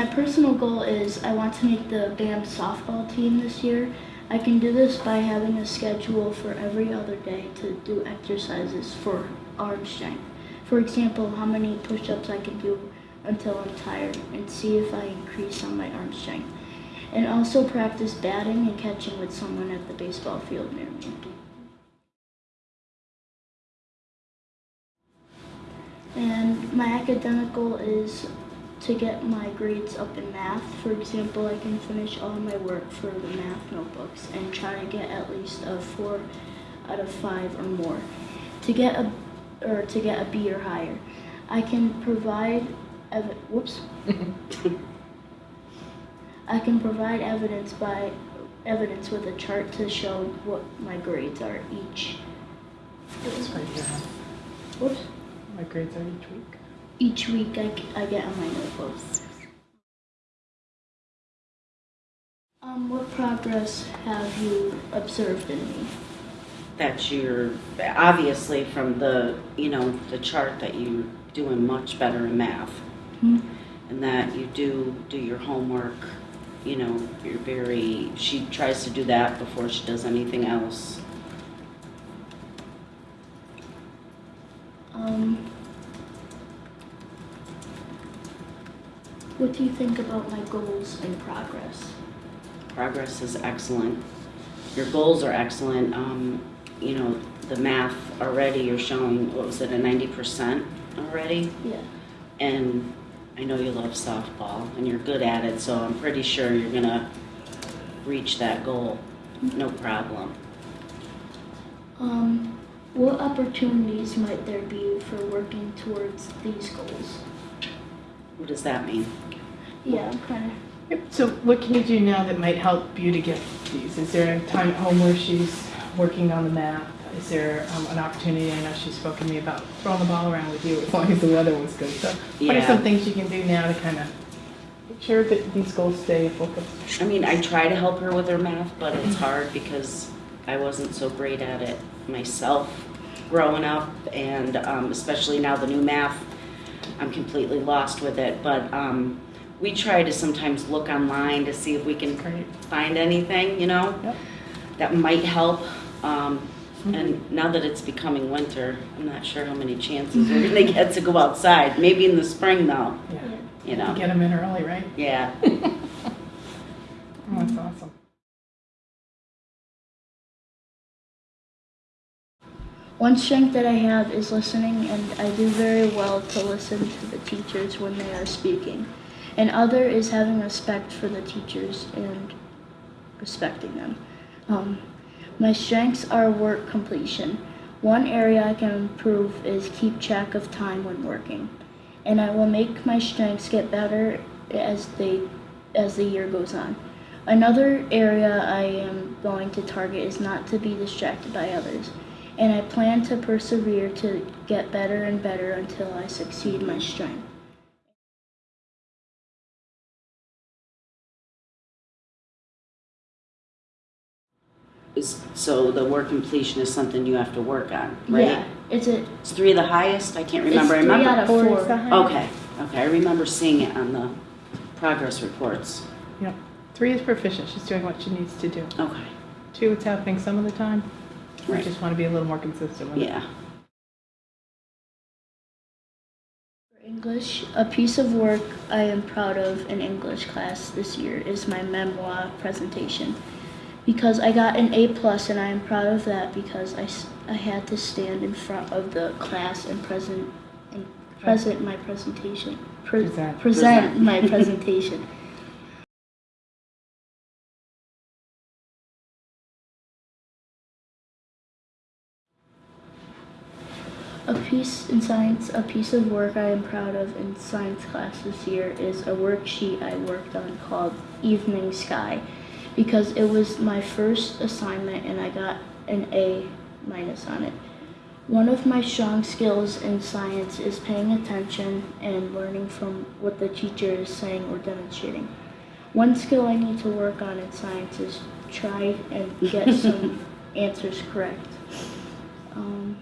my personal goal is I want to make the band softball team this year. I can do this by having a schedule for every other day to do exercises for arm strength. For example, how many push-ups I can do until I'm tired and see if I increase on my arm strength. And also practice batting and catching with someone at the baseball field near me. And my academic goal is to get my grades up in math. For example, I can finish all my work for the math notebooks and try to get at least a four out of five or more. To get a or to get a B or higher, I can provide ev- whoops. I can provide evidence by evidence with a chart to show what my grades are each. It's. Whoops. My grades are each week. Each week I, I get on my notebooks. Um, what progress have you observed in me? that you're, obviously from the, you know, the chart that you're doing much better in math. Hmm? And that you do, do your homework, you know, you're very, she tries to do that before she does anything else. What do you think about my goals and progress? Progress is excellent. Your goals are excellent. Um, you know, the math already, you're showing, what was it, a ninety percent already? Yeah. And I know you love softball and you're good at it, so I'm pretty sure you're gonna reach that goal, no problem. Um, what opportunities might there be for working towards these goals? What does that mean? Yeah, I'm kind of. Yep. So what can you do now that might help you to get these? Is there a time at home where she's working on the math? Is there um, an opportunity? I know she's spoken to me about throwing the ball around with you as long as the weather was good. So what are some things you can do now to kind of make sure that these goals stay focused? I mean, I try to help her with her math, but it's hard because I wasn't so great at it myself growing up, and um, especially now the new math, I'm completely lost with it. But um, we try to sometimes look online to see if we can find anything, you know, Yep. that might help. Um, and now that it's becoming winter, I'm not sure how many chances we're gonna get to go outside. Maybe in the spring though, Yeah. you know. Get them in early, right? Yeah. Oh, that's awesome. One strength that I have is listening, and I do very well to listen to the teachers when they are speaking. And other is having respect for the teachers and respecting them. Um, my strengths are work completion. One area I can improve is keep track of time when working, and I will make my strengths get better as they as the year goes on. Another area I am going to target is not to be distracted by others, and I plan to persevere to get better and better until I succeed my strength. Is- So the work completion is something you have to work on, right? Yeah, it's a Is three of the highest? I can't remember. I It's three remember. out of Four four. is the highest. Okay, okay. I remember seeing it on the progress reports. Yep. Three is proficient. She's doing what she needs to do. Okay, Two, it's happening some of the time. We Right. just want to be a little more consistent with it. yeah. For English, a piece of work I am proud of in English class this year is my memoir presentation. Because I got an A plus and I am proud of that because I, I had to stand in front of the class and present and present my presentation. Pre- Present. present Present. my presentation. A piece in science, a piece of work I am proud of in science class this year is a worksheet I worked on called Evening Sky because it was my first assignment and I got an A minus on it. One of my strong skills in science is paying attention and learning from what the teacher is saying or demonstrating. One skill I need to work on in science is try and get some answers correct. Um,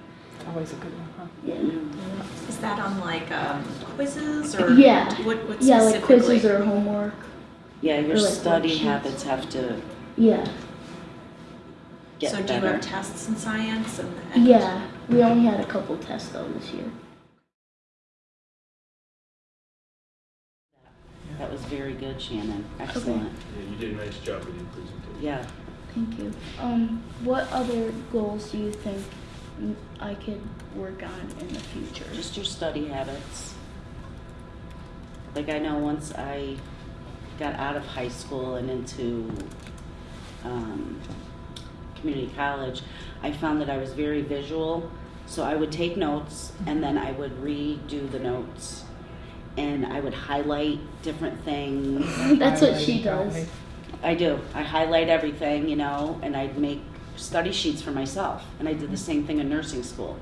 Always a good one, huh? Yeah. Is that on like um, quizzes or Yeah. what, what Yeah, like quizzes or homework. Yeah, your Or like study worksheets. habits have to Yeah. get so do you better. have tests in science and, and Yeah. We only had a couple tests though this year. That was very good, Shannon. Excellent. Yeah, you did a nice job with your presentation. Yeah. Thank you. Um, what other goals do you think mm, I could work on in the future? Just your study habits. Like I know once I got out of high school and into um, community college, I found that I was very visual. So I would take notes and then I would redo the notes. And I would highlight different things. That's what she does. I do. I highlight everything, you know, and I'd make study sheets for myself. And I did the same thing in nursing school.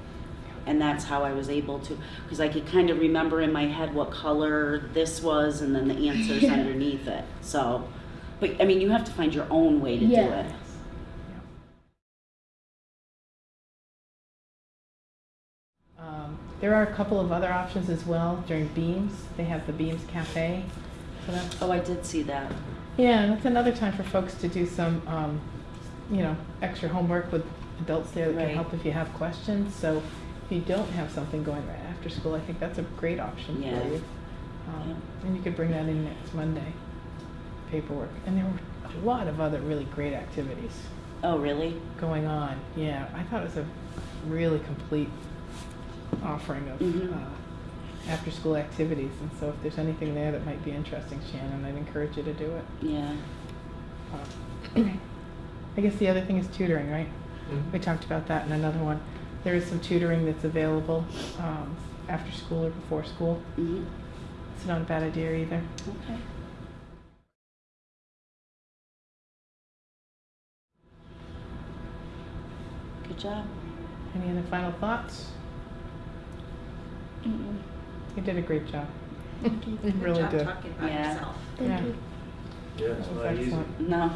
And that's how I was able to, because I could kind of remember in my head what color this was and then the answers Yeah. underneath it. So, but I mean, you have to find your own way to do it. Um, There are a couple of other options as well during Beams. They have the Beams Cafe. So that's, Oh, I did see that. yeah, and it's another time for folks to do some, um, you know, extra homework with adults there that can help if you have questions. So if you don't have something going right after school, I think that's a great option Yeah. for you. Um, And you could bring that in next Monday, paperwork. And there were a lot of other really great activities Oh, really? going on. Yeah, I thought it was a really complete offering of Mhm. uh, after-school activities. And so if there's anything there that might be interesting, Shannon, I'd encourage you to do it. Yeah. Uh, I guess the other thing is tutoring, right? We talked about that in another one. There is some tutoring that's available um, after school or before school. hmm It's not a bad idea either. Okay. Good job. Any other final thoughts? Mm-mm. You did a great job. Thank you. You really job did. talking about Yeah. yourself. Thank Yeah. you. Yeah, it's was not easy. No.